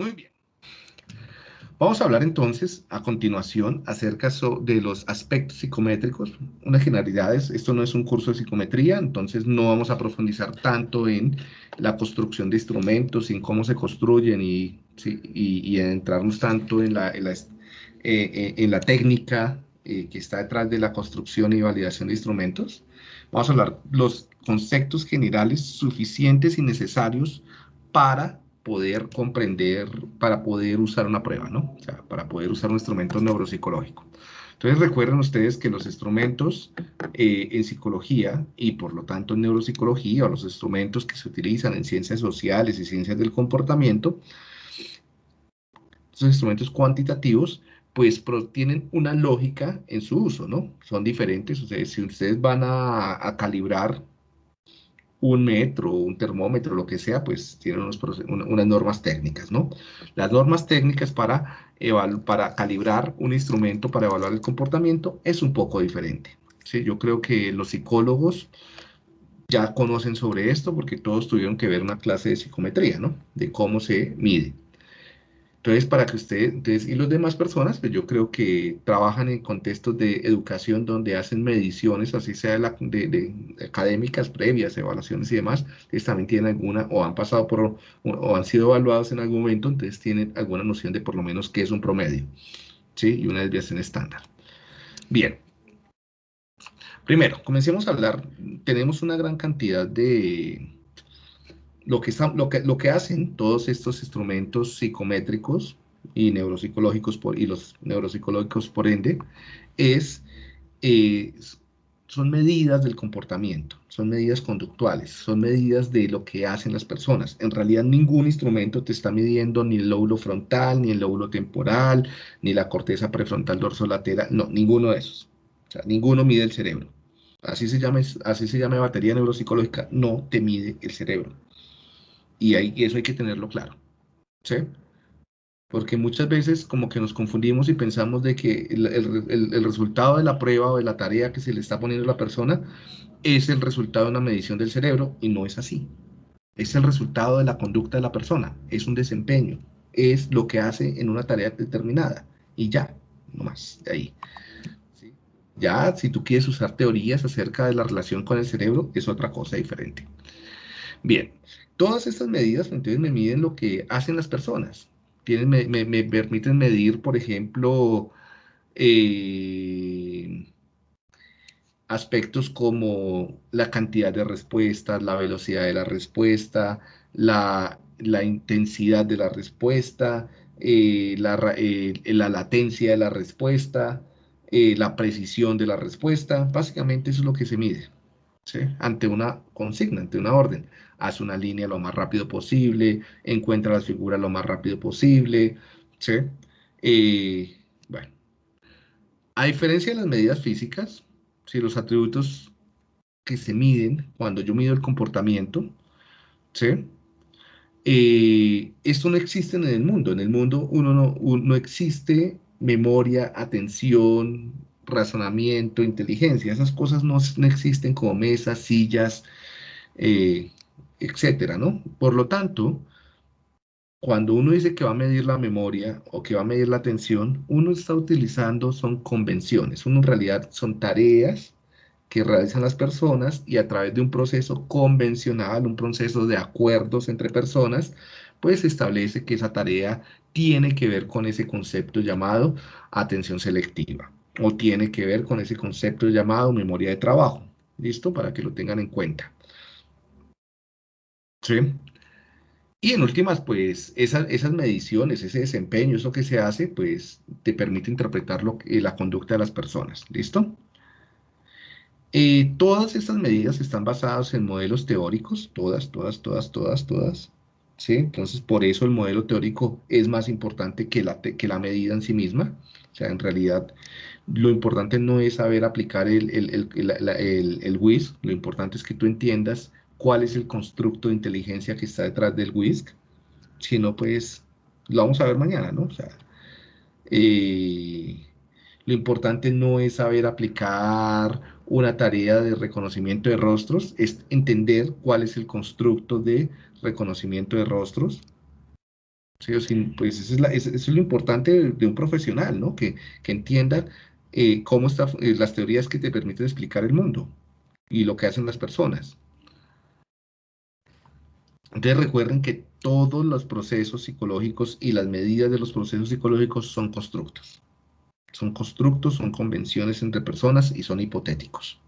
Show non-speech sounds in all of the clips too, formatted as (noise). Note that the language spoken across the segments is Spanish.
Muy bien. Vamos a hablar entonces a continuación acerca de los aspectos psicométricos, unas generalidades. Esto no es un curso de psicometría, entonces no vamos a profundizar tanto en la construcción de instrumentos, en cómo se construyen y, y, entrarnos tanto en la, en la, eh, eh, técnica eh, que está detrás de la construcción y validación de instrumentos. Vamos a hablar los conceptos generales suficientes y necesarios para poder comprender, para poder usar una prueba, ¿no? O sea, para poder usar un instrumento neuropsicológico. Entonces recuerden ustedes que los instrumentos eh, en psicología y por lo tanto en neuropsicología o los instrumentos que se utilizan en ciencias sociales y ciencias del comportamiento, esos instrumentos cuantitativos, pues tienen una lógica en su uso, ¿no? Son diferentes, sea, si ustedes van a calibrar un metro, un termómetro, lo que sea, pues tienen unas normas técnicas, ¿no? Las normas técnicas para, para calibrar un instrumento para evaluar el comportamiento es un poco diferente. ¿sí? Yo creo que los psicólogos ya conocen sobre esto porque todos tuvieron que ver una clase de psicometría, ¿no? De cómo se mide. Entonces, para que usted, entonces, y las demás personas, pues yo creo que trabajan en contextos de educación donde hacen mediciones, así sea de, académicas previas, evaluaciones y demás, ellos también tienen alguna, o han pasado por, o, han sido evaluados en algún momento, entonces tienen alguna noción de por lo menos qué es un promedio, ¿sí? Y una desviación estándar. Bien. Primero, comencemos a hablar, tenemos una gran cantidad de, lo que, lo, que, lo que hacen todos estos instrumentos psicométricos y neuropsicológicos por, y los neuropsicológicos por ende es eh, son medidas del comportamiento, son medidas conductuales, son medidas de lo que hacen las personas. En realidad ningún instrumento te está midiendo ni el lóbulo frontal, ni el lóbulo temporal, ni la corteza prefrontal dorsolateral, no, ninguno de esos. O sea, ninguno mide el cerebro. Así se llama, así se llama batería neuropsicológica, no te mide el cerebro. Y, eso hay que tenerlo claro. ¿Sí? Porque muchas veces como que nos confundimos y pensamos de que el, resultado de la prueba o de la tarea que se le está poniendo a la persona es el resultado de una medición del cerebro y no es así. Es el resultado de la conducta de la persona, es un desempeño, es lo que hace en una tarea determinada y ya, no más, de ahí. Ya, si tú quieres usar teorías acerca de la relación con el cerebro, es otra cosa diferente. Bien, Todas estas medidas, entonces, me miden lo que hacen las personas. Tienen, me, permiten medir, por ejemplo, eh, aspectos como la cantidad de respuestas, la velocidad de la respuesta, la, intensidad de la respuesta, eh, eh, la, latencia de la respuesta, la precisión de la respuesta. Básicamente eso es lo que se mide ante una consigna, ante una orden haz una línea lo más rápido posible, encuentra las figuras lo más rápido posible, ¿sí? bueno, a diferencia de las medidas físicas, si los atributos que se miden cuando yo mido el comportamiento, ¿sí? Eh, esto no existe en el mundo. En el mundo uno no, no existe memoria, atención, razonamiento, inteligencia. Esas cosas no, existen como mesas, sillas, eh, etcétera, ¿no? Por lo tanto, cuando uno dice que va a medir la memoria o que va a medir la atención, uno está utilizando, son convenciones, uno en realidad son tareas que realizan las personas y a través de un proceso convencional, un proceso de acuerdos entre personas, pues se establece que esa tarea tiene que ver con ese concepto llamado atención selectiva o tiene que ver con ese concepto llamado memoria de trabajo. ¿Listo? Para que lo tengan en cuenta. ¿Sí? Y en últimas, pues esas, mediciones, ese desempeño, eso que se hace, pues te permite interpretar lo, la conducta de las personas. ¿Listo? Eh, todas estas medidas están basadas en modelos teóricos, todas, todas, todas, todas, todas. ¿sí? Entonces, por eso el modelo teórico es más importante que la, que la medida en sí misma. O sea, en realidad, lo importante no es saber aplicar el, el, el, el WIS, lo importante es que tú entiendas cuál es el constructo de inteligencia que está detrás del WISC, si no, pues lo vamos a ver mañana, ¿no? O sea, eh, lo importante no es saber aplicar una tarea de reconocimiento de rostros, es entender cuál es el constructo de reconocimiento de rostros, Sí, pues eso es, lo importante de, un profesional, ¿no? Que, entienda eh, cómo están eh, las teorías que te permiten explicar el mundo y lo que hacen las personas. Entonces recuerden que todos los procesos psicológicos y las medidas de los procesos psicológicos son constructos. Son constructos, son convenciones entre personas y son hipotéticos.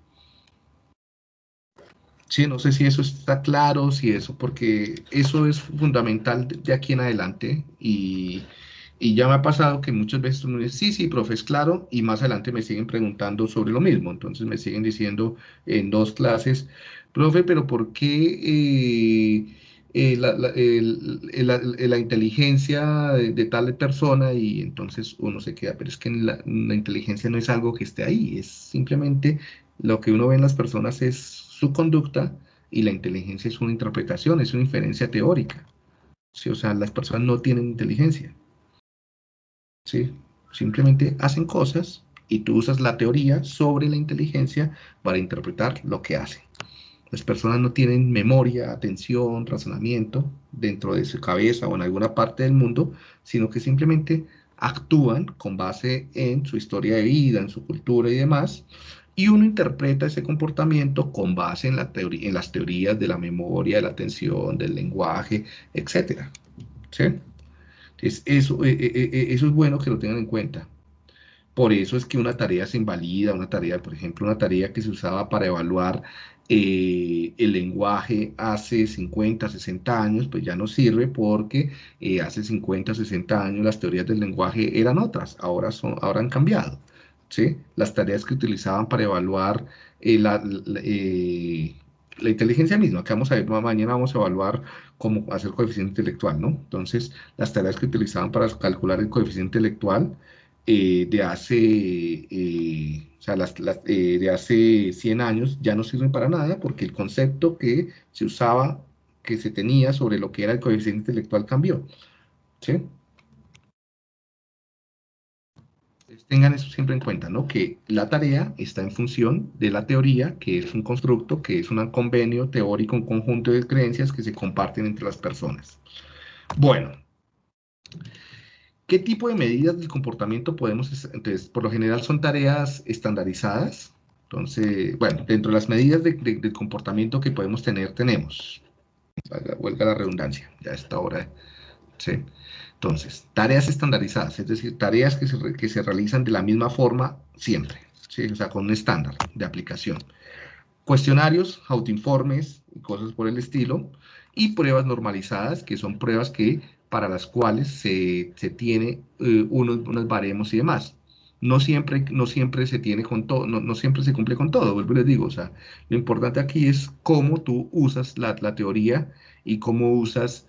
Sí, no sé si eso está claro, si eso, porque eso es fundamental de, aquí en adelante y, ya me ha pasado que muchas veces uno dice, sí, sí, profe, es claro, y más adelante me siguen preguntando sobre lo mismo, entonces me siguen diciendo en dos clases, profe, pero ¿por qué eh, eh, la, inteligencia de, tal persona? Y entonces uno se queda, pero es que la, la inteligencia no es algo que esté ahí, es simplemente lo que uno ve en las personas es su conducta y la inteligencia es una interpretación, es una inferencia teórica. ¿sí? O sea, las personas no tienen inteligencia. ¿Sí? Simplemente hacen cosas y tú usas la teoría sobre la inteligencia para interpretar lo que hacen. Las personas no tienen memoria, atención, razonamiento dentro de su cabeza o en alguna parte del mundo, sino que simplemente actúan con base en su historia de vida, en su cultura y demás, y uno interpreta ese comportamiento con base en, la en las teorías de la memoria, de la atención, del lenguaje, etc. ¿Sí? Eso, eh, eh, eh, eso es bueno que lo tengan en cuenta. Por eso es que una tarea se invalida, una tarea, por ejemplo, una tarea que se usaba para evaluar el lenguaje hace 50, 60 años, pues ya no sirve porque hace 50, 60 años las teorías del lenguaje eran otras, ahora, son, ahora han cambiado. Las tareas que utilizaban para evaluar la, inteligencia misma, que vamos a ver, mañana vamos a evaluar cómo hacer coeficiente intelectual, ¿no? Entonces, las tareas que utilizaban para calcular el coeficiente intelectual eh, de hace, o sea, las, de hace 100 años ya no sirven para nada porque el concepto que se usaba, que se tenía sobre lo que era el coeficiente intelectual cambió, ¿sí? Tengan eso siempre en cuenta, ¿no? Que la tarea está en función de la teoría, que es un constructo, que es un convenio teórico, un conjunto de creencias que se comparten entre las personas. Bueno, ¿qué tipo de medidas del comportamiento podemos? Entonces, por lo general son tareas estandarizadas. Entonces, bueno, dentro de las medidas de, comportamiento que podemos tener, tenemos, huelga la redundancia, ya a esta hora, ¿sí? Entonces, tareas estandarizadas, es decir, tareas que se, que se realizan de la misma forma siempre, ¿sí? o sea, con un estándar de aplicación. Cuestionarios, autoinformes y cosas por el estilo. Y pruebas normalizadas, que son pruebas que, para las cuales se, se tiene eh, unos, unos baremos y demás no siempre, no siempre se tiene con todo, no, no, siempre se cumple con todo, vuelvo les digo, o sea, lo importante aquí es cómo tú usas la, la teoría y cómo usas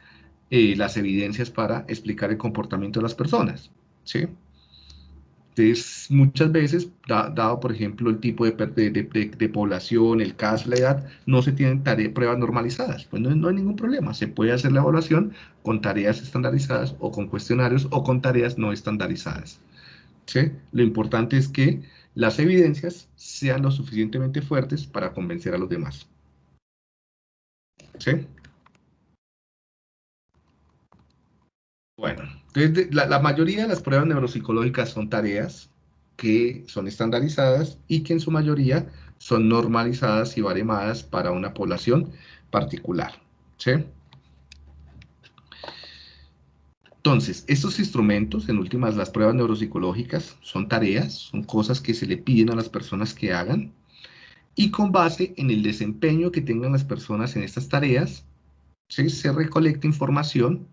eh, las evidencias para explicar el comportamiento de las personas, ¿sí? Entonces, muchas veces, dado por ejemplo el tipo de, de, población, el caso, la edad, no se tienen pruebas normalizadas. Pues no, no, hay ningún problema. Se puede hacer la evaluación con tareas estandarizadas o con cuestionarios o con tareas no estandarizadas. ¿sí? Lo importante es que las evidencias sean lo suficientemente fuertes para convencer a los demás. ¿Sí? Bueno, la, mayoría de las pruebas neuropsicológicas son tareas que son estandarizadas y que en su mayoría son normalizadas y baremadas para una población particular. Entonces, estos instrumentos, en últimas, las pruebas neuropsicológicas, son tareas, son cosas que se le piden a las personas que hagan, y con base en el desempeño que tengan las personas en estas tareas, se recolecta información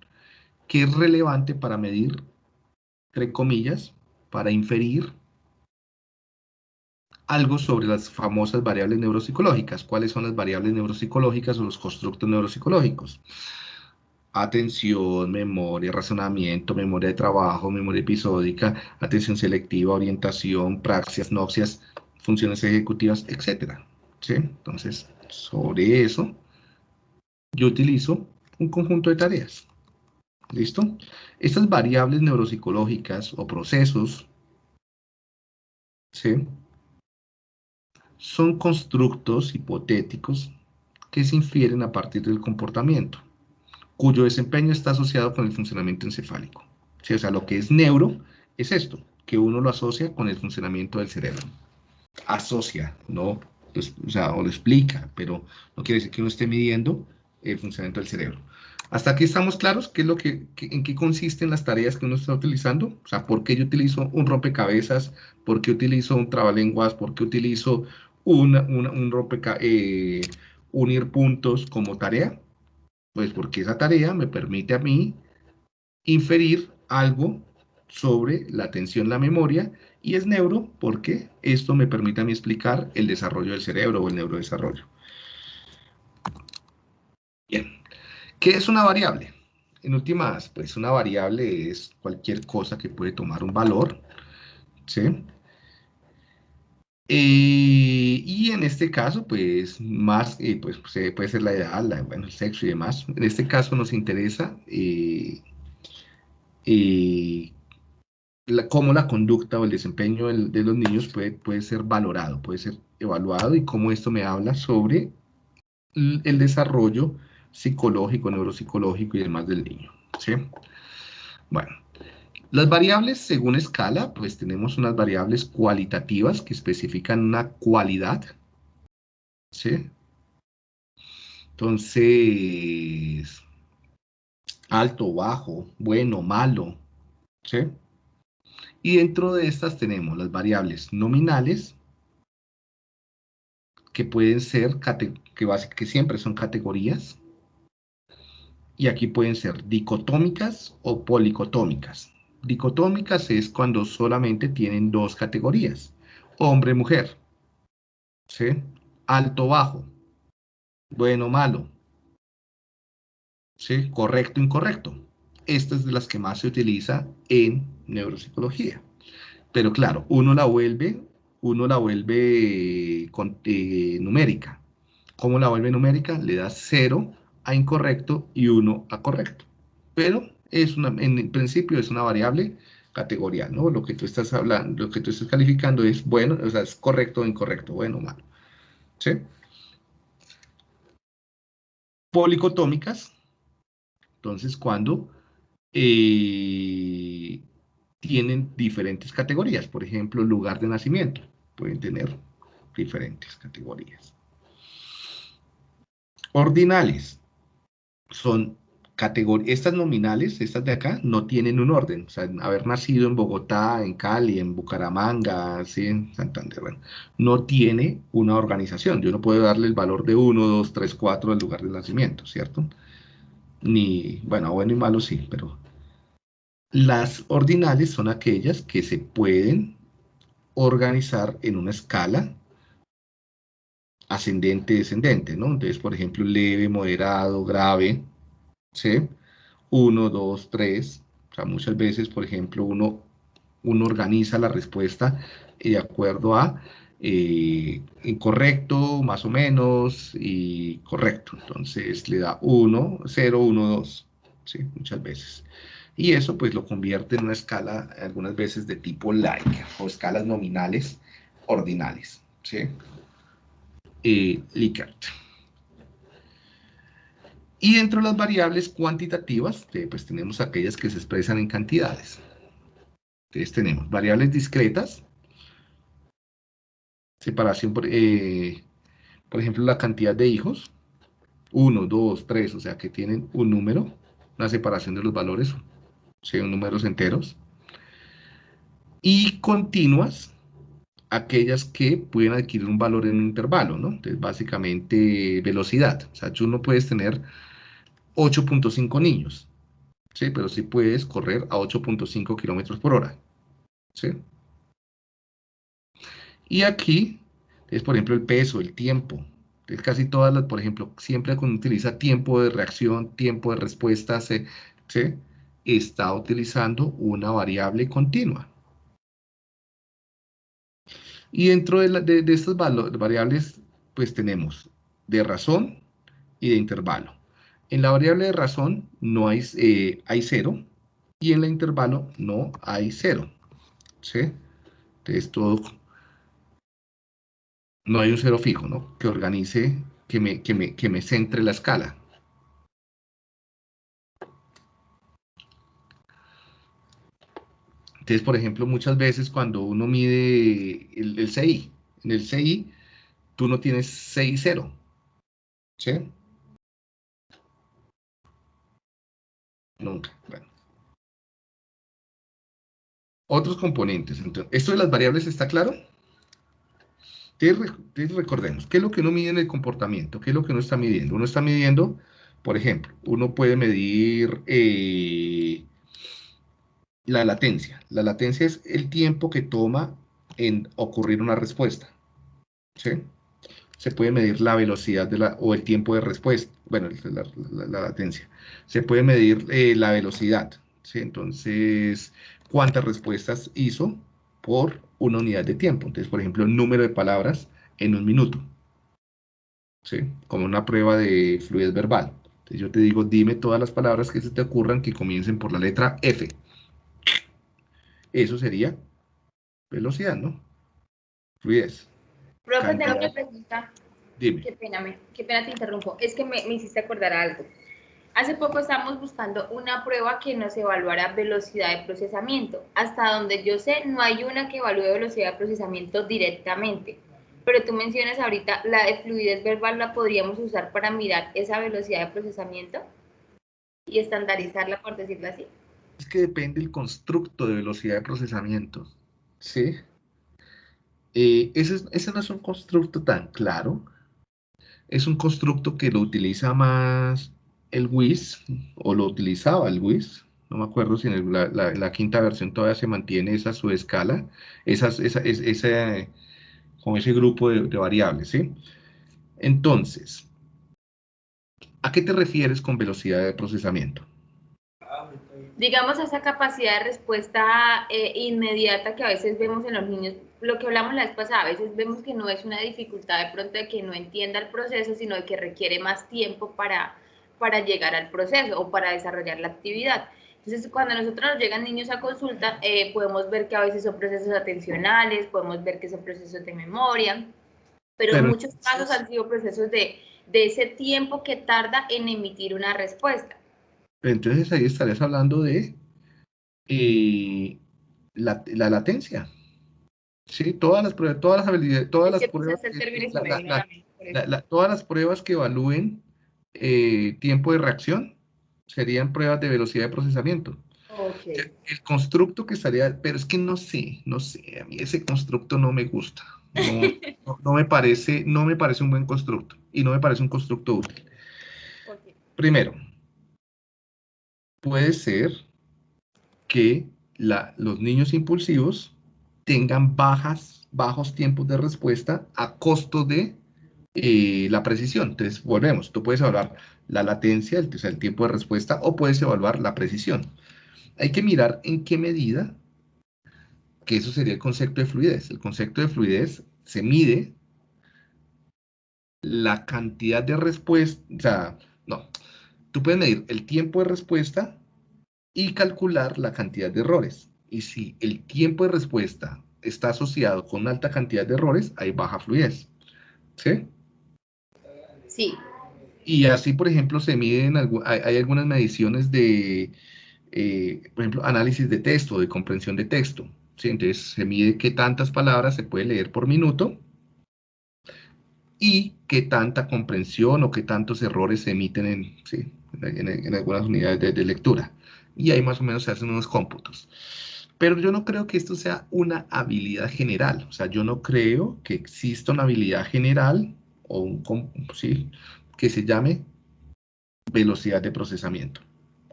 que es relevante para medir, entre comillas, para inferir algo sobre las famosas variables neuropsicológicas. ¿Cuáles son las variables neuropsicológicas o los constructos neuropsicológicos? Atención, memoria, razonamiento, memoria de trabajo, memoria episódica, atención selectiva, orientación, praxias, noxias, funciones ejecutivas, etc. ¿Sí? Entonces, sobre eso, yo utilizo un conjunto de tareas. ¿Listo? Estas variables neuropsicológicas o procesos ¿sí? son constructos hipotéticos que se infieren a partir del comportamiento. cuyo desempeño está asociado con el funcionamiento encefálico. O sea, lo que es neuro es esto, que uno lo asocia con el funcionamiento del cerebro. Asocia, no, o sea, o lo explica, pero no quiere decir que uno esté midiendo el funcionamiento del cerebro. Hasta aquí estamos claros qué es lo que, en qué consisten las tareas que uno está utilizando. O sea, por qué yo utilizo un rompecabezas, por qué utilizo un trabalenguas, por qué utilizo un rompecabezas, eh, unir puntos como tarea. Pues porque esa tarea me permite a mí inferir algo sobre la atención, la memoria, y es neuro porque esto me permite a mí explicar el desarrollo del cerebro o el neurodesarrollo. Bien. ¿Qué es una variable? En últimas, pues una variable es cualquier cosa que puede tomar un valor, ¿sí? Eh, y en este caso, pues más, eh, pues puede ser la edad, bueno, el sexo y demás. En este caso nos interesa eh, cómo la conducta o el desempeño de los niños puede, puede ser valorado, puede ser evaluado y cómo esto me habla sobre el desarrollo psicológico, neuropsicológico y demás del niño. ¿sí? Bueno, las variables según escala, pues tenemos unas variables cualitativas que especifican una cualidad. ¿sí? Entonces, alto, bajo, bueno, malo. ¿sí? Y dentro de estas tenemos las variables nominales, que pueden ser, que, siempre son categorías, y aquí pueden ser dicotómicas o policotómicas. Dicotómicas es cuando solamente tienen dos categorías, hombre-mujer, ¿sí? alto-bajo, bueno-malo, ¿sí? correcto-incorrecto. Esta es de las que más se utiliza en neuropsicología. Pero claro, uno la vuelve, uno la vuelve eh, numérica. ¿Cómo la vuelve numérica? Le da cero incorrecto y 1 a correcto. Pero es una, en principio es una variable categorial, ¿no? Lo que tú estás hablando, lo que tú estás calificando es bueno, o sea, es correcto o incorrecto, bueno o malo. ¿Sí? Policotómicas, entonces cuando eh, tienen diferentes categorías, por ejemplo, lugar de nacimiento, pueden tener diferentes categorías. Ordinales, son categorías, estas nominales, estas de acá, no tienen un orden. O sea, haber nacido en Bogotá, en Cali, en Bucaramanga, en Santander, no tiene una organización. Yo no puedo darle el valor de 1, 2, 3, 4 al lugar de nacimiento, ¿cierto? Ni, bueno, bueno y malo sí, pero las ordinales son aquellas que se pueden organizar en una escala ascendente, descendente, ¿no? Entonces, por ejemplo, leve, moderado, grave, ¿sí? Uno, dos, tres. O sea, muchas veces, por ejemplo, uno, uno organiza la respuesta de acuerdo a eh, incorrecto, más o menos, y correcto. Entonces, le da 1, 0, 1, 2, ¿sí? Muchas veces. Y eso, pues, lo convierte en una escala, algunas veces, de tipo like, o escalas nominales ordinales, ¿sí? Eh, Likert. Y dentro de las variables cuantitativas, eh, pues tenemos aquellas que se expresan en cantidades. Entonces tenemos variables discretas, separación, por, eh, por ejemplo, la cantidad de hijos, 1, 2, 3, o sea que tienen un número, una separación de los valores, son números enteros, y continuas, aquellas que pueden adquirir un valor en un intervalo, ¿no? Entonces, básicamente, velocidad. O sea, tú no puedes tener 8.5 niños, ¿sí? Pero sí puedes correr a 8.5 kilómetros por hora, ¿sí? Y aquí es, por ejemplo, el peso, el tiempo. Entonces, casi todas las, por ejemplo, siempre cuando utiliza tiempo de reacción, tiempo de respuesta, ¿sí? Está utilizando una variable continua. Y dentro de, estas variables, pues tenemos de razón y de intervalo. En la variable de razón no hay, eh, hay cero y en la intervalo no hay cero. ¿sí? Entonces todo, no hay un cero fijo, ¿no? Que organice, que me, que me, que me centre la escala. Entonces, por ejemplo, muchas veces cuando uno mide el, CI, en el CI tú no tienes 6 0. ¿Sí? Nunca. Otros componentes. Entonces, ¿Esto de las variables está claro? Entonces, recordemos, ¿qué es lo que uno mide en el comportamiento? ¿Qué es lo que uno está midiendo? Uno está midiendo, por ejemplo, uno puede medir eh, la latencia. La latencia es el tiempo que toma en ocurrir una respuesta. Se puede medir la velocidad de la, o el tiempo de respuesta. Bueno, la, latencia. Se puede medir eh, la velocidad. ¿sí? Entonces, ¿cuántas respuestas hizo por una unidad de tiempo? Entonces, por ejemplo, número de palabras en un minuto. ¿Sí? Como una prueba de fluidez verbal. Entonces yo te digo, dime todas las palabras que se te ocurran que comiencen por la letra F. Eso sería velocidad, ¿no? Fluidez. Profe, tengo una pregunta. Dime. Qué pena, me, qué pena te interrumpo. Es que me, me hiciste acordar algo. Hace poco estábamos buscando una prueba que nos evaluara velocidad de procesamiento. Hasta donde yo sé, no hay una que evalúe velocidad de procesamiento directamente. Pero tú mencionas ahorita, la de fluidez verbal la podríamos usar para mirar esa velocidad de procesamiento y estandarizarla, por decirlo así. Es que depende del constructo de velocidad de procesamiento. ¿Sí? Eh, ese, ese no es un constructo tan claro. Es un constructo que lo utiliza más el WIS, o lo utilizaba el WIS, no me acuerdo si en la, quinta versión todavía se mantiene esa subescala, esas, esa, ese, con ese grupo de, variables, ¿sí? Entonces, ¿a qué te refieres con velocidad de procesamiento? Digamos esa capacidad de respuesta eh, inmediata que a veces vemos en los niños, lo que hablamos la vez pasada, a veces vemos que no es una dificultad de pronto de que no entienda el proceso, sino de que requiere más tiempo para, para llegar al proceso o para desarrollar la actividad. Entonces, cuando a nosotros nos llegan niños a consulta, eh, podemos ver que a veces son procesos atencionales, podemos ver que son procesos de memoria, pero, en muchos casos han sido procesos de, de ese tiempo que tarda en emitir una respuesta. Entonces ahí estarías hablando de eh, la, la, latencia. Sí, todas las pruebas, todas las habilidades, todas las pruebas, todas las pruebas que evalúen eh, tiempo de reacción serían pruebas de velocidad de procesamiento. El constructo que estaría, pero es que no sé, no sé, a mí ese constructo no me gusta. No, (laughs) me, parece, no me parece un buen constructo y no me parece un constructo útil. Primero, puede ser que los niños impulsivos tengan bajas, bajos tiempos de respuesta a costo de eh, la precisión. Entonces, volvemos, tú puedes evaluar la latencia, el, el tiempo de respuesta, o puedes evaluar la precisión. Hay que mirar en qué medida, que eso sería el concepto de fluidez. El concepto de fluidez se mide la cantidad de respuesta, o sea, no, tú puedes medir el tiempo de respuesta y calcular la cantidad de errores. Y si el tiempo de respuesta está asociado con alta cantidad de errores, hay baja fluidez. ¿Sí? Sí. Y así, por ejemplo, se miden, hay, algunas mediciones de, eh, por ejemplo, análisis de texto, de comprensión de texto. ¿sí? Entonces, se mide qué tantas palabras se puede leer por minuto y qué tanta comprensión o qué tantos errores se emiten en, ¿sí? En, algunas unidades de, de, lectura. Y ahí más o menos se hacen unos cómputos. Pero yo no creo que esto sea una habilidad general. O sea, yo no creo que exista una habilidad general o un, sí, que se llame velocidad de procesamiento.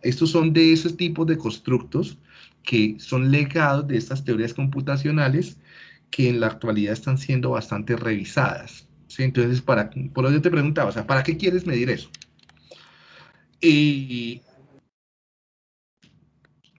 Estos son de esos tipos de constructos que son legados de estas teorías computacionales que en la actualidad están siendo bastante revisadas. ¿sí? Entonces, para, por yo te preguntaba, o sea, ¿para qué quieres medir eso? Y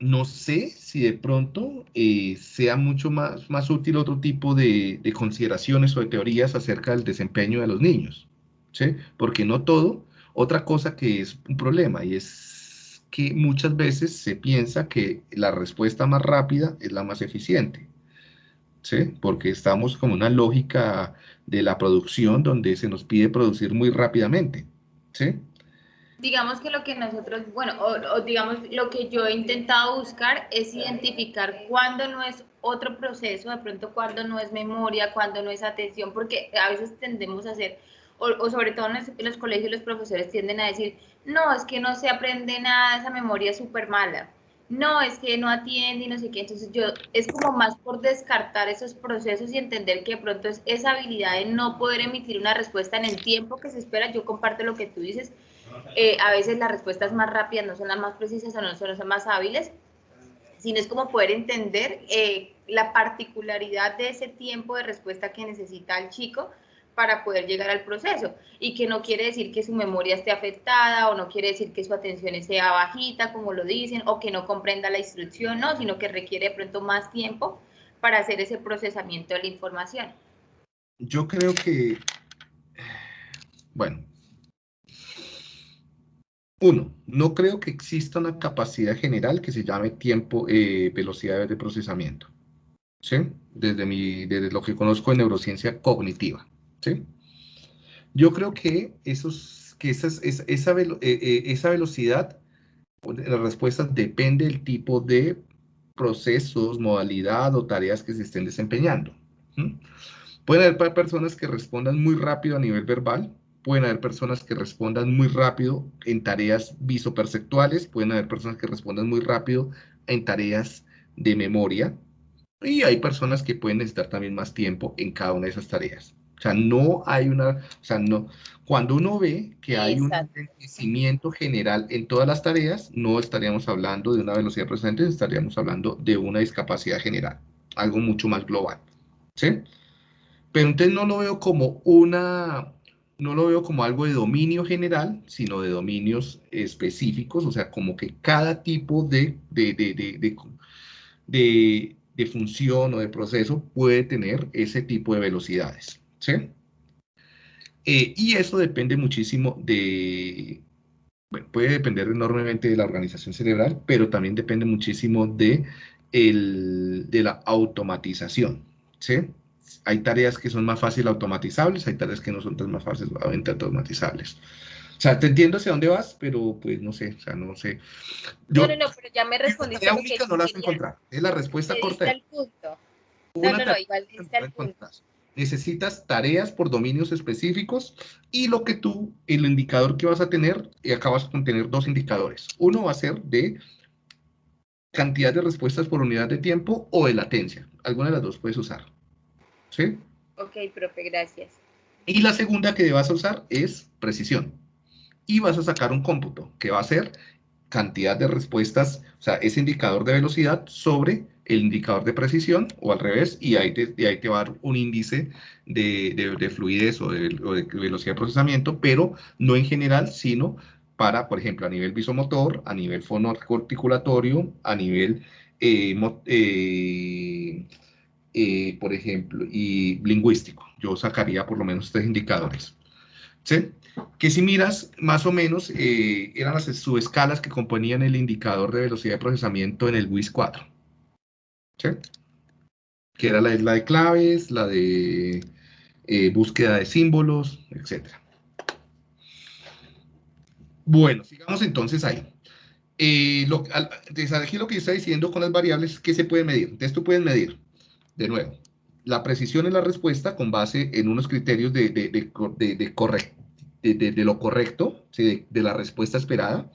no sé si de pronto eh, sea mucho más, más útil otro tipo de, consideraciones o de teorías acerca del desempeño de los niños, ¿sí? Porque no todo, otra cosa que es un problema y es que muchas veces se piensa que la respuesta más rápida es la más eficiente, ¿sí? Porque estamos como una lógica de la producción donde se nos pide producir muy rápidamente, ¿sí? Digamos que lo que nosotros, bueno, o, digamos lo que yo he intentado buscar es identificar cuándo no es otro proceso, de pronto cuándo no es memoria, cuándo no es atención, porque a veces tendemos a hacer, o, sobre todo en los, colegios los profesores tienden a decir, no, es que no se aprende nada, esa memoria es súper mala no, es que no atiende y no sé qué. Entonces yo, es como más por descartar esos procesos y entender que de pronto es esa habilidad de no poder emitir una respuesta en el tiempo que se espera. Yo comparto lo que tú dices. Eh, a veces las respuestas más rápidas no son las más precisas o no son las más hábiles, sino es como poder entender eh, la particularidad de ese tiempo de respuesta que necesita el chico para poder llegar al proceso y que no quiere decir que su memoria esté afectada o no quiere decir que su atención sea bajita, como lo dicen, o que no comprenda la instrucción, no, sino que requiere de pronto más tiempo para hacer ese procesamiento de la información. Yo creo que, bueno, uno, no creo que exista una capacidad general que se llame tiempo, eh, velocidad de procesamiento. ¿Sí? Desde, lo que conozco en neurociencia cognitiva. ¿sí? Yo creo que, esos, que esas, esa, esa, eh, eh, esa velocidad de las respuestas depende del tipo de procesos, modalidad o tareas que se estén desempeñando. Pueden haber personas que respondan muy rápido a nivel verbal, pueden haber personas que respondan muy rápido en tareas visoperceptuales, pueden haber personas que respondan muy rápido en tareas de memoria, y hay personas que pueden necesitar también más tiempo en cada una de esas tareas. O sea, no hay una, o sea, no, cuando uno ve que hay un crecimiento general en todas las tareas, no estaríamos hablando de una velocidad procesamiento, estaríamos hablando de una discapacidad general, algo mucho más global, ¿sí? Pero entonces no lo veo como una, no lo veo como algo de dominio general, sino de dominios específicos, o sea, como que cada tipo de, de, de, de, función o de proceso puede tener ese tipo de velocidades. ¿sí? Eh, y eso depende muchísimo de, bueno, puede depender enormemente de la organización cerebral, pero también depende muchísimo de, el, de la automatización, ¿sí? Hay tareas que son más fáciles automatizables, hay tareas que no son tan más fáciles automatizables. O sea, te entiendo hacia dónde vas, pero pues no sé, o sea, no sé. no, no, no, pero ya me respondiste. La única no la vas a encontrar, es la respuesta corta. El punto. No, no, no, igual está el punto necesitas tareas por dominios específicos y lo que tú, el indicador que vas a tener, y acabas con tener dos indicadores. Uno va a ser de cantidad de respuestas por unidad de tiempo o de latencia. Alguna de las dos puedes usar. ¿Sí? Ok, profe, gracias. Y la segunda que vas a usar es precisión. Y vas a sacar un cómputo que va a ser cantidad de respuestas, o sea, ese indicador de velocidad sobre el indicador de precisión o al revés, y ahí te, ahí te va a dar un índice de, de, fluidez o de, velocidad de procesamiento, pero no en general, sino para, por ejemplo, a nivel visomotor, a nivel fonoarticulatorio, a nivel, eh, eh, eh, por ejemplo, y lingüístico. Yo sacaría por lo menos tres indicadores. ¿Sí? Que si miras, más o menos, eran las subescalas que componían el indicador de velocidad de procesamiento en el WIS 4. Que era la, de claves, la de eh, búsqueda de símbolos, etc. Bueno, sigamos entonces ahí. Eh, lo, aquí lo que está diciendo con las variables, ¿qué se puede medir? Entonces tú puedes medir, de nuevo, la precisión en la respuesta con base en unos criterios de, de, de, de lo correcto, de, la respuesta esperada,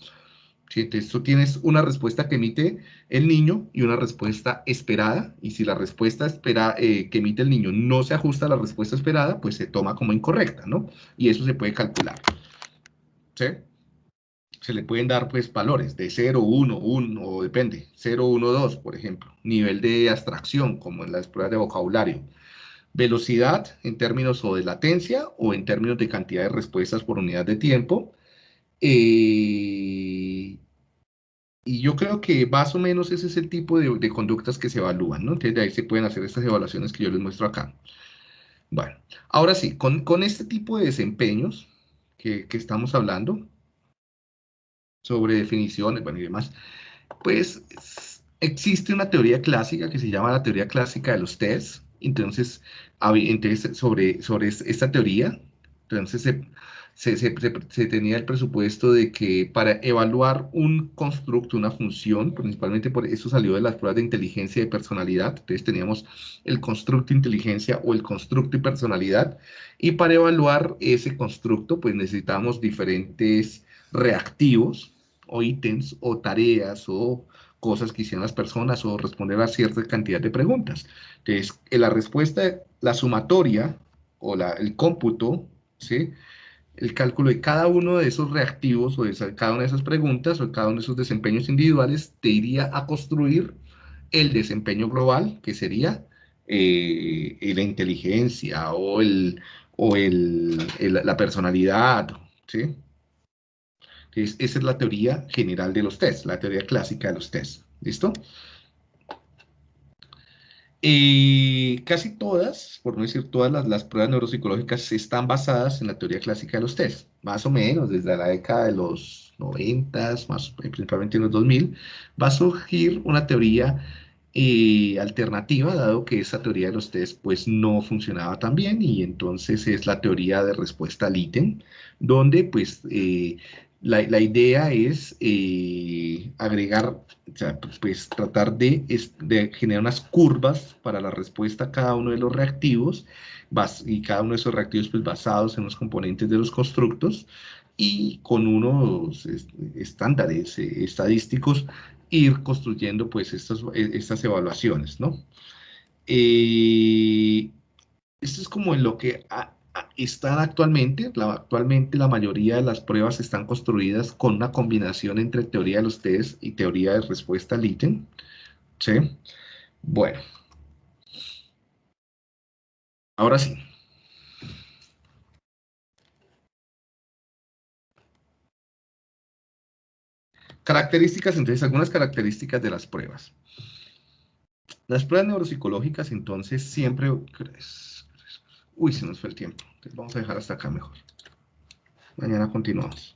entonces tú tienes una respuesta que emite el niño y una respuesta esperada, y si la respuesta espera, eh, que emite el niño no se ajusta a la respuesta esperada, pues se toma como incorrecta, ¿no? Y eso se puede calcular. ¿Sí? Se le pueden dar, pues, valores de 0, 1, 1, o depende, 0, 1, 2, por ejemplo. Nivel de abstracción, como en las pruebas de vocabulario. Velocidad en términos o de latencia o en términos de cantidad de respuestas por unidad de tiempo. Eh, y yo creo que más o menos ese es el tipo de, conductas que se evalúan, ¿no? Entonces de ahí se pueden hacer estas evaluaciones que yo les muestro acá. Bueno, ahora sí, con, este tipo de desempeños que, estamos hablando, sobre definiciones, bueno, y demás, pues existe una teoría clásica que se llama la teoría clásica de los tests. Entonces, sobre, sobre esta teoría, Entonces se, tenía el presupuesto de que para evaluar un constructo, una función, principalmente por eso salió de las pruebas de inteligencia y personalidad, entonces teníamos el constructo inteligencia o el constructo y personalidad, y para evaluar ese constructo, pues necesitamos diferentes reactivos o ítems o tareas o cosas que hicieron las personas o responder a cierta cantidad de preguntas. Entonces, la respuesta, la sumatoria o la, el cómputo, ¿sí? el cálculo de cada uno de esos reactivos o de cada una de esas preguntas o cada uno de esos desempeños individuales te iría a construir el desempeño global, que sería eh, la inteligencia o, el, o el, la personalidad, ¿sí? Esa es la teoría general de los tests, la teoría clásica de los tests. ¿Listo? Y casi todas, por no decir todas las, pruebas neuropsicológicas están basadas en la teoría clásica de los tests, más o menos desde la década de los 90, más, principalmente en los 2000, va a surgir una teoría eh, alternativa, dado que esa teoría de los test pues no funcionaba tan bien y entonces es la teoría de respuesta al ítem, donde pues eh, la, idea es eh, agregar, o sea, pues, pues tratar de, generar unas curvas para la respuesta a cada uno de los reactivos y cada uno de esos reactivos pues, basados en los componentes de los constructos y con unos estándares eh, estadísticos ir construyendo pues estas, estas evaluaciones, ¿no? Eh, esto es como en lo que están actualmente, la, actualmente la mayoría de las pruebas están construidas con una combinación entre teoría de los test y teoría de respuesta ítem. ¿Sí? Bueno. Ahora sí. Características, entonces, algunas características de las pruebas. Las pruebas neuropsicológicas, entonces, siempre... Uy, se nos fue el tiempo. vamos a dejar hasta acá mejor. Mañana continuamos.